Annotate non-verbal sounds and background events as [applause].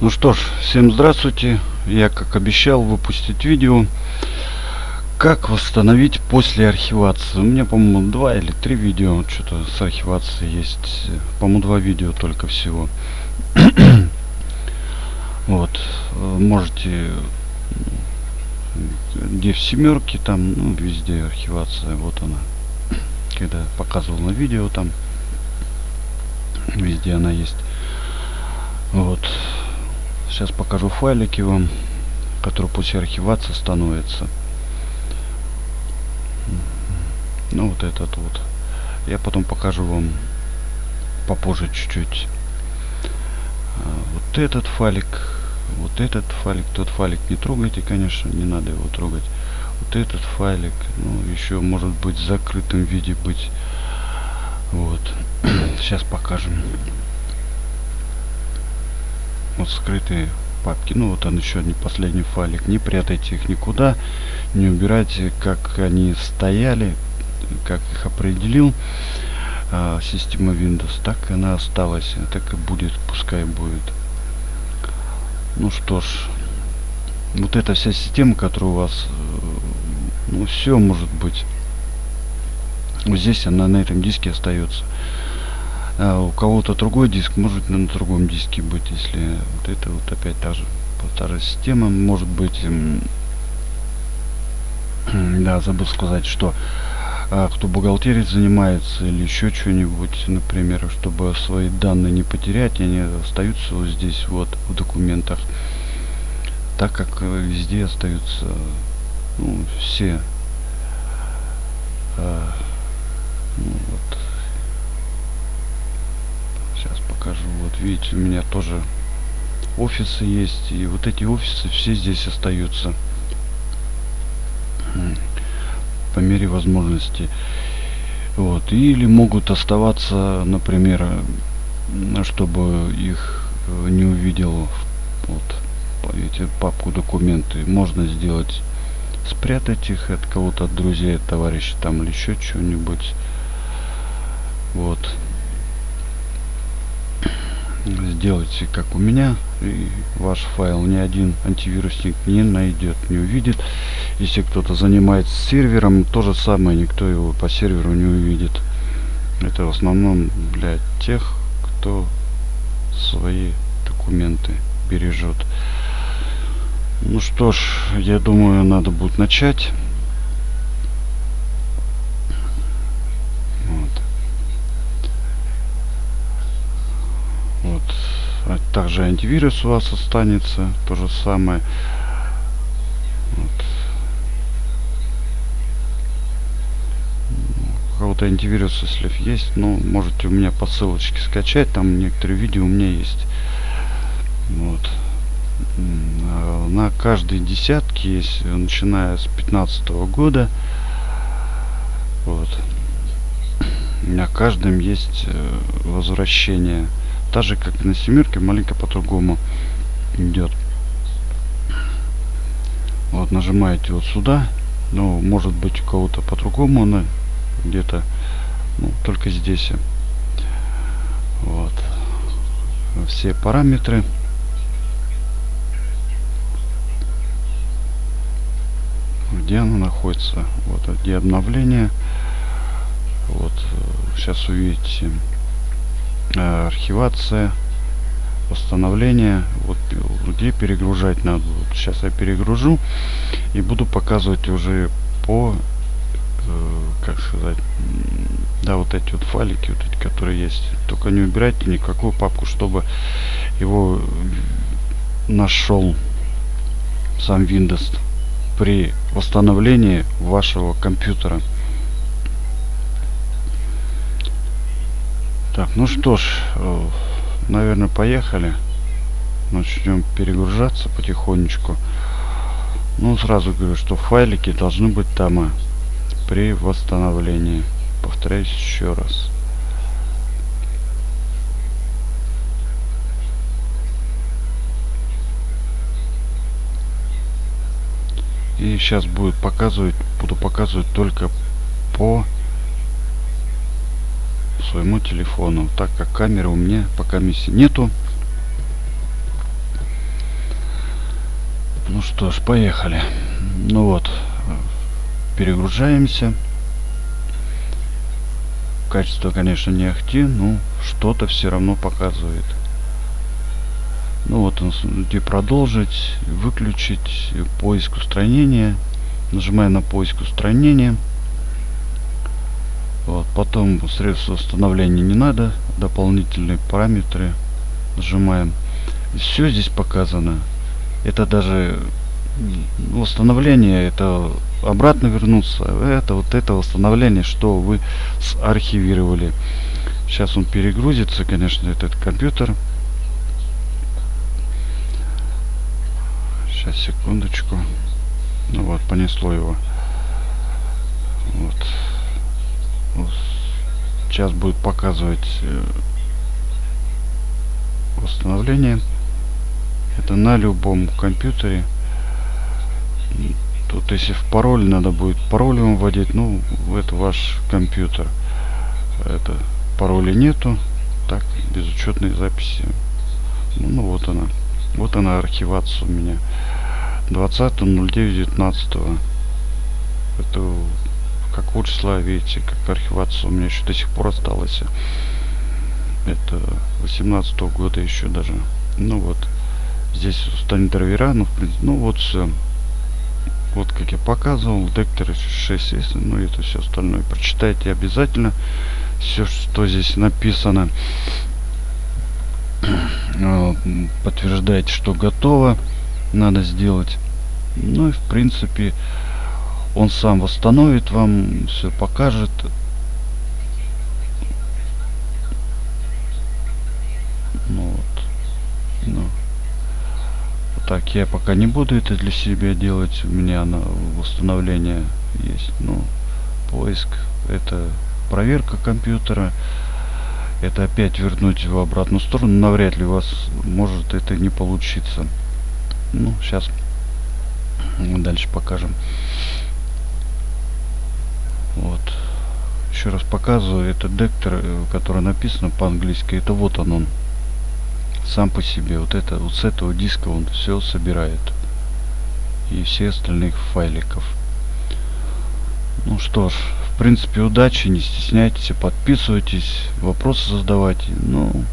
Ну что ж, всем здравствуйте. Я, как обещал, выпустить видео, как восстановить после архивации. У меня, по-моему, два или три видео, что-то с архивацией есть. По-моему, два видео только всего. [coughs] вот, можете где в семерке, там, ну, везде архивация, вот она. Когда показывал на видео, там, везде она есть. Сейчас покажу файлики вам, которые после архивации становятся. Ну вот этот вот. Я потом покажу вам попозже чуть-чуть. А, вот этот файлик, вот этот файлик, тот файлик не трогайте, конечно, не надо его трогать. Вот этот файлик, ну еще может быть в закрытом виде быть. Вот. [clears throat] Сейчас покажем вот скрытые папки. Ну вот он еще один последний файлик. Не прятайте их никуда не убирайте как они стояли как их определил а, система windows так она осталась так и будет пускай будет. Ну что ж вот эта вся система которая у вас э, ну все может быть. Вот здесь она на этом диске остается а у кого-то другой диск может на другом диске быть если вот это вот опять та же та же система может быть [clears throat] да забыл сказать что а, кто бухгалтерией занимается или еще что-нибудь например чтобы свои данные не потерять они остаются вот здесь вот в документах так как э, везде остаются ну, все а, ну, вот покажу. Вот видите, у меня тоже офисы есть. И вот эти офисы все здесь остаются. По мере возможности. Вот. Или могут оставаться, например, чтобы их э, не увидел вот эти папку документы. Можно сделать спрятать их от кого-то, от друзей, от товарищей там или еще что-нибудь. Вот сделайте как у меня и ваш файл ни один антивирусник не найдет не увидит. Если кто-то занимается сервером то же самое никто его по серверу не увидит. Это в основном для тех кто свои документы бережет ну что ж я думаю надо будет начать также антивирус у вас останется. То же самое. Вот. у кого-то антивирус если есть ну можете у меня по ссылочке скачать. Там некоторые видео у меня есть. Вот. На каждой десятке есть начиная с 15 -го года. Вот. На каждом есть э, возвращение так же как на семерке маленько по-другому идет вот нажимаете вот сюда. Ну может быть у кого-то по-другому она где-то ну, только здесь. Вот. Все параметры. Где она находится? Вот где обновление. Вот сейчас увидите. Э, архивация восстановление вот где перегружать надо? Вот сейчас я перегружу и буду показывать уже по э, как сказать да вот эти вот файлики вот эти которые есть. Только не убирайте никакую папку чтобы его нашел сам windows при восстановлении вашего компьютера Так, ну что ж, э, наверное, поехали. Начнем перегружаться потихонечку. Ну, сразу говорю, что файлики должны быть там а, при восстановлении. Повторяюсь еще раз. И сейчас будет показывать, буду показывать только по своему телефону так как камеры у меня пока миссии нету что ж, поехали. Ну вот, перегружаемся. Качество, конечно, не ахти, но что-то все равно показывает. Ну вот где продолжить, выключить, поиск устранения. Нажимаю на поиск устранения. Вот, потом средства установления не надо, дополнительные параметры нажимаем. Все здесь показано. Это даже восстановление, это обратно вернуться. Это вот это восстановление, что вы архивировали. Сейчас он перегрузится, конечно, этот компьютер. Сейчас, секундочку. Ну вот, понесло его. Вот. Сейчас будет показывать э, восстановление. Это на любом компьютере. Тут если в пароль надо будет пароль вводить, ну это ваш компьютер. Это пароля нету. Так, безучетные записи. Ну, ну вот она. Вот она архивация у меня. 20.09.19. Это какого числа, видите, как архивация у меня еще до сих пор осталась. Это 18 -го года еще даже. Ну вот. Здесь станет драйвера, ну, в принципе, ну вот все. Вот как я показывал, дектор 6 есть, ну это все остальное. Прочитайте обязательно все, что здесь написано. Подтверждайте, что готово. Надо сделать. Ну и в принципе он сам восстановит вам, все покажет. Ну вот. Ну. Вот так я пока не буду это для себя делать. У меня на восстановление есть. Ну, поиск. Это проверка компьютера. Это опять вернуть в обратную сторону. Навряд ли у вас может это не получиться. Ну, сейчас дальше покажем. Вот. Еще раз показываю. Это дектор, э, который написано по-английски. Это вот он он. Сам по себе. Вот это вот с этого диска он все собирает. И все остальных файликов. Ну что ж, в принципе, удачи, не стесняйтесь, подписывайтесь, вопросы задавайте. Ну,